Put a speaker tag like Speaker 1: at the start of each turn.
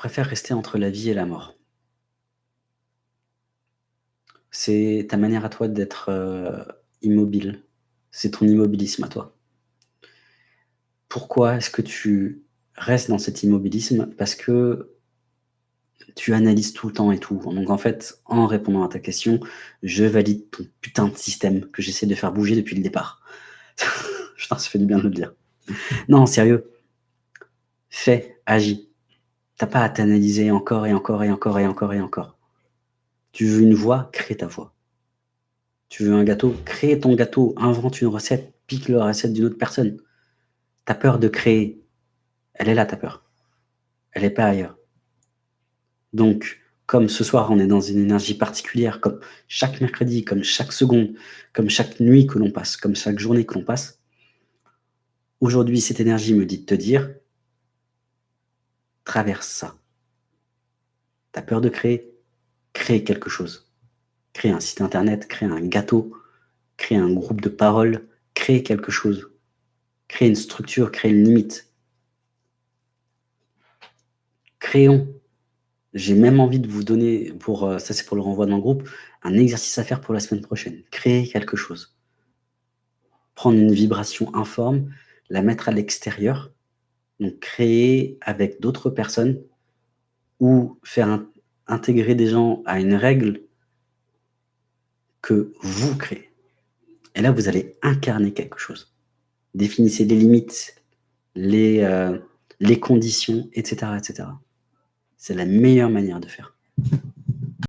Speaker 1: préfères rester entre la vie et la mort. C'est ta manière à toi d'être, heu, immobile. C'est ton immobilisme à toi. Pourquoi est-ce que tu restes dans cet immobilisme? Parce que tu analyses tout le temps et tout. Donc en fait, en répondant à ta question, je valide ton putain de système que j'essaie de faire bouger depuis le départ. Putain, ça fait du bien de le dire. Non, sérieux. Fais, agis. Tu as pas à t'analyser encore et encore et encore et encore et encore. Tu veux une voix? Crée ta voix. Tu veux un gâteau? Crée ton gâteau, invente une recette, pique la recette d'une autre personne. Tu as peur de créer, elle est là ta peur. Elle est pas ailleurs. Donc, comme ce soir, on est dans une énergie particulière, comme chaque mercredi, comme chaque seconde, comme chaque nuit que l'on passe, comme chaque journée que l'on passe, aujourd'hui, cette énergie me dit de te dire: «Traverse ça». Tu as peur de créer? Crée quelque chose. Crée un site internet, crée un gâteau, crée un groupe de parole, crée quelque chose. Crée une structure, crée une limite. Créons. J'ai même envie de vous donner pour, heu, ça c'est pour le renvoi dans le groupe, un exercice à faire pour la semaine prochaine. Créer quelque chose. Prendre une vibration informe, la mettre à l'extérieur, donc créer avec d'autres personnes ou faire in intégrer des gens à une règle que vous créez. Et là, vous allez incarner quelque chose. Définissez les limites, les, les conditions et cetera et cetera. C'est la meilleure manière de faire.